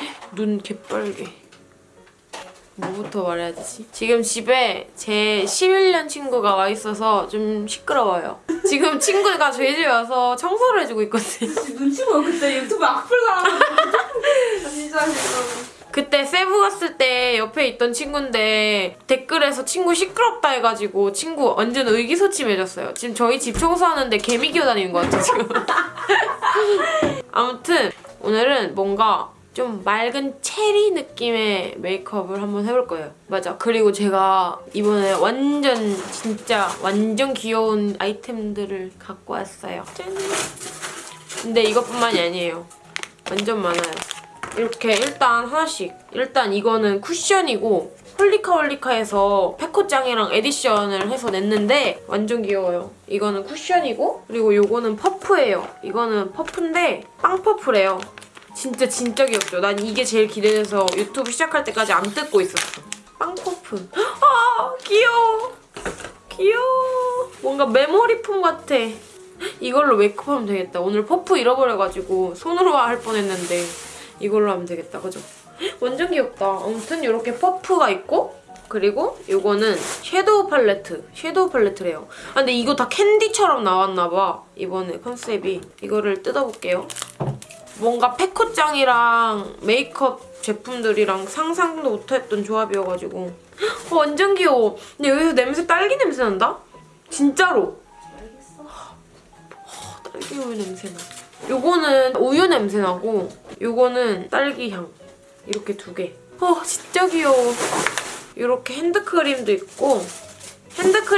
눈 개빨개. 뭐부터 말해야 되지? 지금 집에 제 11년 친구가 와 있어서 좀 시끄러워요. 지금 친구가 저희 집에 와서 청소를 해주고 있거든요. 눈치 보여 그때 유튜브 악플 진짜 싫어. 그때 세부 갔을 때 옆에 있던 친구인데 댓글에서 친구 시끄럽다 해가지고 친구 완전 의기소침해졌어요. 지금 저희 집 청소하는데 개미 기어다니는 것 같아 지금. 아무튼 오늘은 뭔가 좀 맑은 체리 느낌의 메이크업을 한번 해볼 거예요. 맞아. 그리고 제가 이번에 완전 진짜 완전 귀여운 아이템들을 갖고 왔어요. 짠! 근데 이것뿐만이 아니에요. 완전 많아요. 이렇게 일단 하나씩. 일단 이거는 쿠션이고 홀리카 홀리카에서 페코짱이랑 edition을 해서 냈는데 완전 귀여워요. 이거는 쿠션이고 그리고 요거는 퍼프예요. 이거는 퍼프인데 빵 퍼프래요. 진짜 진짜 귀엽죠? 난 이게 제일 기대돼서 유튜브 시작할 때까지 안 뜯고 있었어. 빵 퍼프. 아 귀여워. 귀여워. 뭔가 메모리폼 같아. 이걸로 메이크업하면 되겠다. 오늘 퍼프 잃어버려가지고 손으로 할 뻔했는데 이걸로 하면 되겠다. 그죠? 완전 귀엽다. 아무튼 이렇게 퍼프가 있고 그리고 이거는 섀도우 팔레트. 섀도우 팔레트래요. 아, 근데 이거 다 캔디처럼 나왔나봐. 이번에 컨셉이. 이거를 뜯어볼게요. 뭔가 페코짱이랑 메이크업 제품들이랑 상상도 못했던 조합이어가지고 어, 완전 귀여워. 근데 여기서 냄새 딸기 냄새 난다? 진짜로. 딸기 우유 냄새 나. 요거는 우유 냄새 나고 요거는 딸기 향. 이렇게 두 개. 어 진짜 귀여워. 이렇게 핸드크림도 있고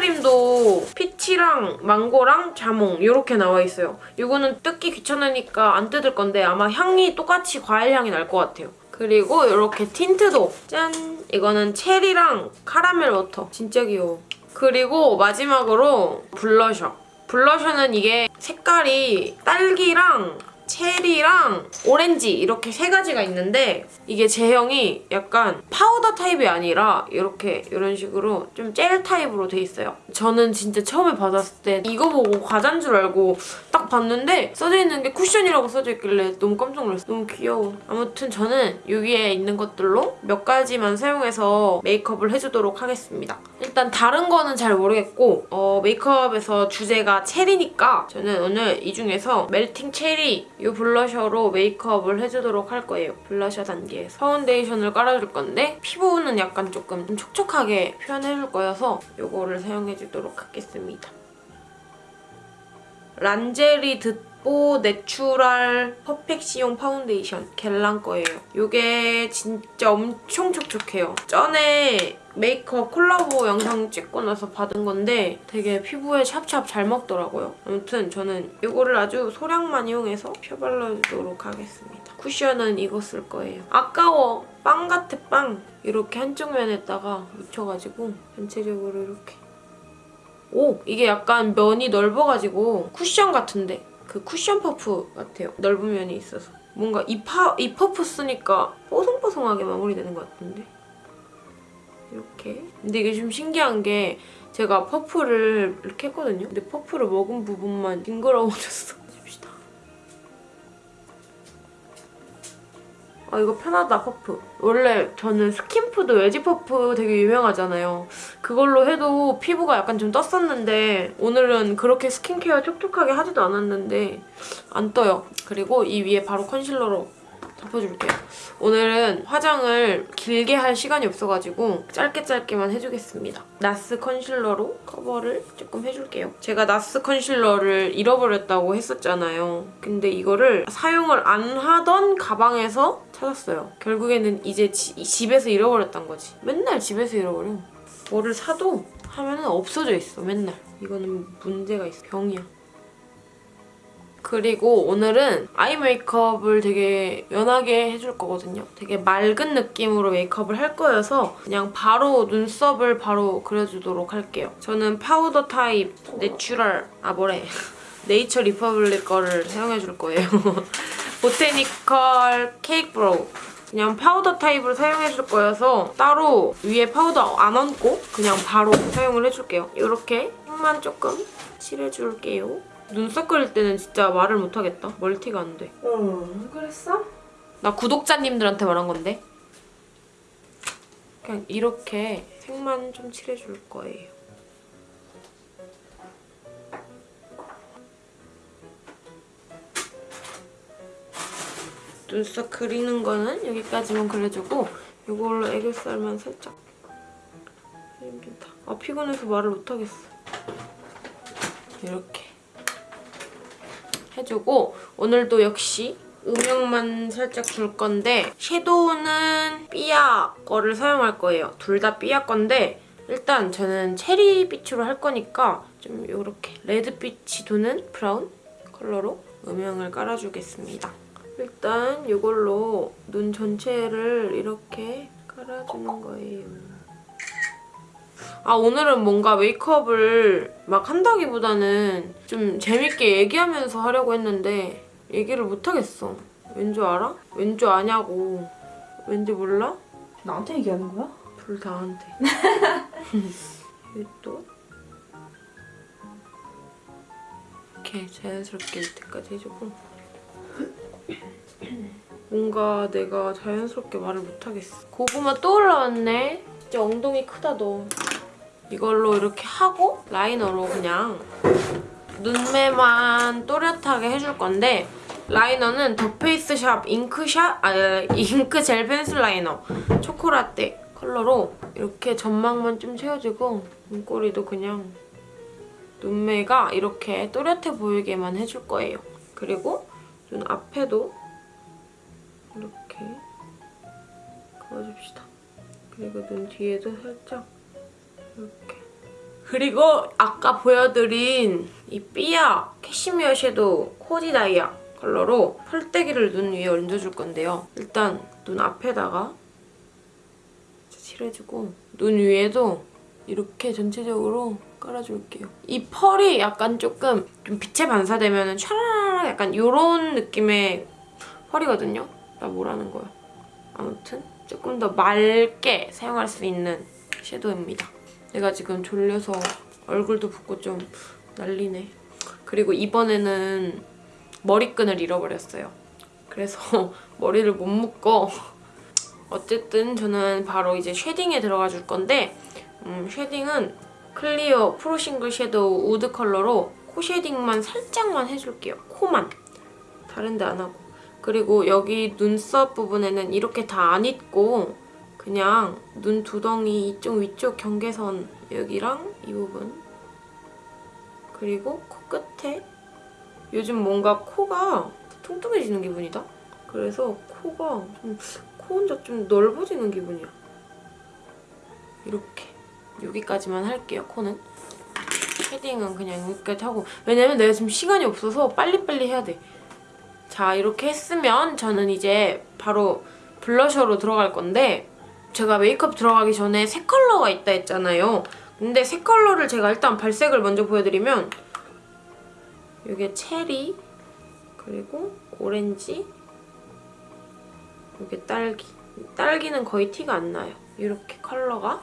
핸드크림도 피치랑 망고랑 자몽 이렇게 나와 있어요. 이거는 뜯기 귀찮으니까 안 뜯을 건데 아마 향이 똑같이 과일 향이 날 것 같아요. 그리고 이렇게 틴트도 짠! 이거는 체리랑 카라멜 워터 진짜 귀여워. 그리고 마지막으로 블러셔. 블러셔는 이게 색깔이 딸기랑 체리랑 오렌지 이렇게 세 가지가 있는데 이게 제형이 약간 파우더 타입이 아니라 이렇게 이런 식으로 좀 젤 타입으로 돼 있어요. 저는 진짜 처음에 받았을 때 이거 보고 과자인 줄 알고 딱 봤는데 써져 있는 게 쿠션이라고 써져 있길래 너무 깜짝 놀랐어요. 너무 귀여워. 아무튼 저는 여기에 있는 것들로 몇 가지만 사용해서 메이크업을 해주도록 하겠습니다. 일단 다른 거는 잘 모르겠고 어, 메이크업에서 주제가 체리니까 저는 오늘 이 중에서 멜팅 체리 이 블러셔로 메이크업을 해주도록 할 거예요. 블러셔 단계에서. 파운데이션을 깔아줄 건데 피부는 약간 조금 좀 촉촉하게 표현해줄 거여서 이거를 사용해주도록 하겠습니다. 란제리 드 뽀 내추럴 퍼펙시용 파운데이션 겔랑 거예요. 이게 진짜 엄청 촉촉해요. 전에 메이크업 콜라보 영상 찍고 나서 받은 건데 되게 피부에 샵샵 잘 먹더라고요. 아무튼 저는 이거를 아주 소량만 이용해서 펴발라주도록 하겠습니다. 쿠션은 이거 쓸 거예요. 아까워! 빵 같아 빵! 이렇게 한쪽 면에다가 묻혀가지고 전체적으로 이렇게 오! 이게 약간 면이 넓어가지고 쿠션 같은데 그 쿠션 퍼프 같아요. 넓은 면이 있어서. 뭔가 이, 파, 이 퍼프 쓰니까 뽀송뽀송하게 마무리되는 것 같은데? 이렇게. 근데 이게 좀 신기한 게 제가 퍼프를 이렇게 했거든요. 근데 퍼프를 먹은 부분만 징그러워졌어. 줍시다. 아 이거 편하다 퍼프. 원래 저는 스킨푸드 웨지 퍼프 되게 유명하잖아요. 그걸로 해도 피부가 약간 좀 떴었는데 오늘은 그렇게 스킨케어 촉촉하게 하지도 않았는데 안 떠요. 그리고 이 위에 바로 컨실러로 덮어줄게요. 오늘은 화장을 길게 할 시간이 없어가지고 짧게 짧게만 해주겠습니다. 나스 컨실러로 커버를 조금 해줄게요. 제가 나스 컨실러를 잃어버렸다고 했었잖아요. 근데 이거를 사용을 안 하던 가방에서 찾았어요. 결국에는 이제 지, 집에서 잃어버렸단 거지. 맨날 집에서 잃어버려. 뭐를 사도 하면 은 없어져 있어, 맨날. 이거는 문제가 있어, 병이야. 그리고 오늘은 아이 메이크업을 되게 연하게 해줄 거거든요. 되게 맑은 느낌으로 메이크업을 할 거여서 그냥 바로 눈썹을 바로 그려주도록 할게요. 저는 파우더 타입 내추럴, 아 뭐래, 네이처 리퍼블릭 거를 사용해줄 거예요. 보테니컬 케이크 브로우. 그냥 파우더 타입으로 사용해줄 거여서 따로 위에 파우더 안 얹고 그냥 바로 사용을 해줄게요. 이렇게만 조금 칠해줄게요. 눈썹 그릴 때는 진짜 말을 못하겠다. 멀티가 안 돼. 응 그랬어? 나 구독자님들한테 말한 건데. 그냥 이렇게 색만 좀 칠해줄 거예요. 눈썹 그리는 거는 여기까지만 그려주고 이걸로 애교살만 살짝 힘들다. 아 피곤해서 말을 못하겠어. 이렇게 해주고 오늘도 역시 음영만 살짝 줄 건데 섀도우는 삐아 거를 사용할 거예요. 둘 다 삐아 건데 일단 저는 체리빛으로 할 거니까 좀 이렇게 레드빛이 도는 브라운 컬러로 음영을 깔아주겠습니다. 일단 이걸로 눈 전체를 이렇게 깔아주는 거예요. 아 오늘은 뭔가 메이크업을 막 한다기보다는 좀 재밌게 얘기하면서 하려고 했는데 얘기를 못하겠어. 왠 줄 알아? 왠 줄 아냐고. 왠지 몰라? 나한테 얘기하는 거야? 둘 다한테. 또 이렇게 자연스럽게 밑에까지 해주고 뭔가 내가 자연스럽게 말을 못하겠어. 고구마 또 올라왔네. 진짜 엉덩이 크다 너. 이걸로 이렇게 하고 라이너로 그냥 눈매만 또렷하게 해줄 건데 라이너는 더 페이스샵 잉크샷 아 잉크 젤 펜슬 라이너 초코라떼 컬러로 이렇게 점막만 좀 채워주고 눈꼬리도 그냥 눈매가 이렇게 또렷해 보이게만 해줄 거예요. 그리고 눈 앞에도 이렇게 그어줍시다. 그리고 눈 뒤에도 살짝 이렇게. 그리고 아까 보여드린 이 삐아 캐시미어 섀도우 코디 다이아 컬러로 펄떼기를 눈 위에 얹어줄 건데요. 일단 눈 앞에다가 칠해주고 눈 위에도 이렇게 전체적으로 깔아줄게요. 이 펄이 약간 조금 좀 빛에 반사되면 촤라라 약간 이런 느낌의 펄이거든요. 나 뭐라는 거야. 아무튼 조금 더 맑게 사용할 수 있는 섀도우입니다. 내가 지금 졸려서 얼굴도 붓고 좀 난리네. 그리고 이번에는 머리끈을 잃어버렸어요. 그래서 머리를 못 묶어. 어쨌든 저는 바로 이제 쉐딩에 들어가 줄 건데 음, 쉐딩은 클리어 프로 싱글 섀도우 우드 컬러로 코 쉐딩만 살짝만 해줄게요. 코만. 다른 데 안 하고. 그리고 여기 눈썹 부분에는 이렇게 다 안 잇고 그냥 눈 두덩이 이쪽 위쪽 경계선 여기랑 이 부분 그리고 코끝에 요즘 뭔가 코가 통통해지는 기분이다? 그래서 코가 좀, 코 혼자 좀 넓어지는 기분이야. 이렇게 여기까지만 할게요, 코는. 쉐딩은 그냥 여기까지 하고 왜냐면 내가 지금 시간이 없어서 빨리빨리 해야 돼. 자, 이렇게 했으면 저는 이제 바로 블러셔로 들어갈 건데 제가 메이크업 들어가기 전에 세 컬러가 있다 했잖아요. 근데 세 컬러를 제가 일단 발색을 먼저 보여드리면 이게 체리 그리고 오렌지 이게 딸기 딸기는 거의 티가 안 나요. 이렇게 컬러가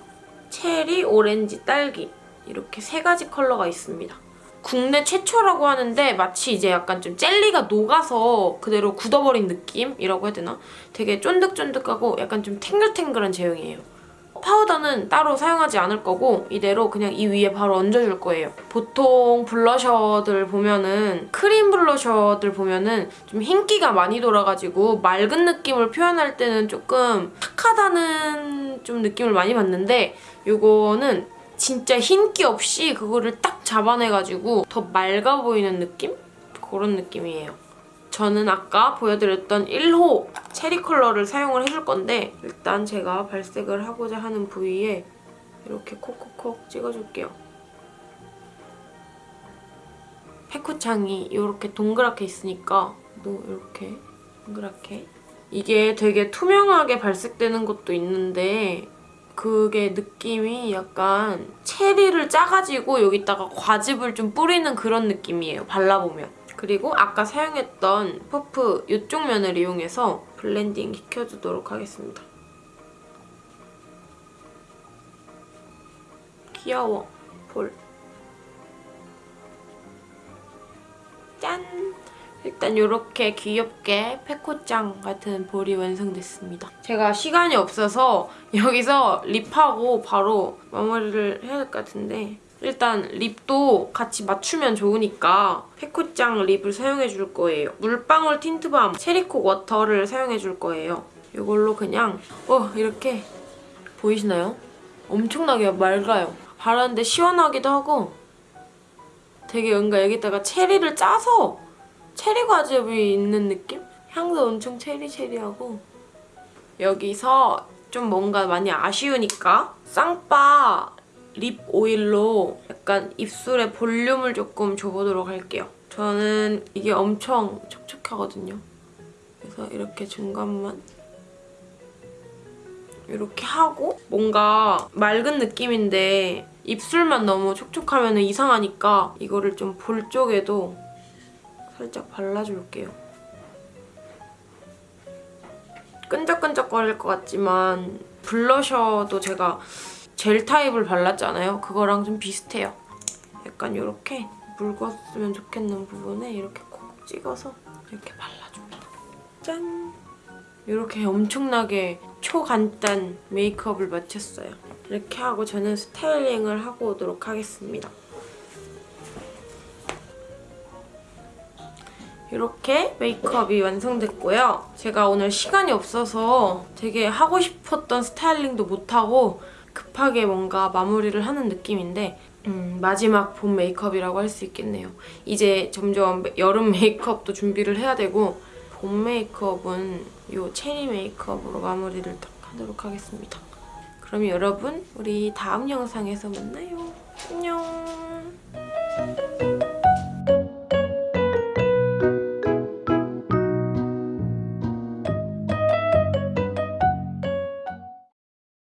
체리, 오렌지, 딸기 이렇게 세 가지 컬러가 있습니다. 국내 최초라고 하는데 마치 이제 약간 좀 젤리가 녹아서 그대로 굳어버린 느낌이라고 해야 되나? 되게 쫀득쫀득하고 약간 좀 탱글탱글한 제형이에요. 파우더는 따로 사용하지 않을 거고 이대로 그냥 이 위에 바로 얹어줄 거예요. 보통 블러셔들 보면은 크림 블러셔들 보면은 좀 흰기가 많이 돌아가지고 맑은 느낌을 표현할 때는 조금 탁하다는 좀 느낌을 많이 받는데 이거는 진짜 흰기 없이 그거를 딱 잡아내가지고 더 맑아 보이는 느낌? 그런 느낌이에요. 저는 아까 보여드렸던 1호 체리 컬러를 사용을 해줄 건데 일단 제가 발색을 하고자 하는 부위에 이렇게 콕콕콕 찍어줄게요. 패코창이 이렇게 동그랗게 있으니까 또 이렇게 동그랗게 이게 되게 투명하게 발색되는 것도 있는데 그게 느낌이 약간 체리를 짜가지고 여기다가 과즙을 좀 뿌리는 그런 느낌이에요. 발라보면. 그리고 아까 사용했던 퍼프 이쪽 면을 이용해서 블렌딩 시켜주도록 하겠습니다. 귀여워. 볼. 일단 이렇게 귀엽게 페코짱 같은 볼이 완성됐습니다. 제가 시간이 없어서 여기서 립하고 바로 마무리를 해야 될 것 같은데 일단 립도 같이 맞추면 좋으니까 페코짱 립을 사용해 줄 거예요. 물방울 틴트밤 체리콕 워터를 사용해 줄 거예요. 이걸로 그냥 어 이렇게 보이시나요? 엄청나게 맑아요. 바르는데 시원하기도 하고 되게 뭔가 여기다가 체리를 짜서 체리 과즙이 있는 느낌? 향도 엄청 체리체리하고 여기서 좀 뭔가 많이 아쉬우니까 쌍바 립 오일로 약간 입술에 볼륨을 조금 줘보도록 할게요. 저는 이게 엄청 촉촉하거든요. 그래서 이렇게 중간만 이렇게 하고 뭔가 맑은 느낌인데 입술만 너무 촉촉하면 이상하니까 이거를 좀 볼 쪽에도 살짝 발라줄게요. 끈적끈적거릴 것 같지만 블러셔도 제가 젤 타입을 발랐잖아요. 그거랑 좀 비슷해요. 약간 이렇게 묽었으면 좋겠는 부분에 이렇게 콕 찍어서 이렇게 발라줍니다. 짠! 이렇게 엄청나게 초간단 메이크업을 마쳤어요. 이렇게 하고 저는 스타일링을 하고 오도록 하겠습니다. 이렇게 메이크업이 완성됐고요. 제가 오늘 시간이 없어서 되게 하고 싶었던 스타일링도 못하고 급하게 뭔가 마무리를 하는 느낌인데 음, 마지막 봄 메이크업이라고 할 수 있겠네요. 이제 점점 여름 메이크업도 준비를 해야 되고 봄 메이크업은 이 체리 메이크업으로 마무리를 딱 하도록 하겠습니다. 그럼 여러분 우리 다음 영상에서 만나요. 안녕.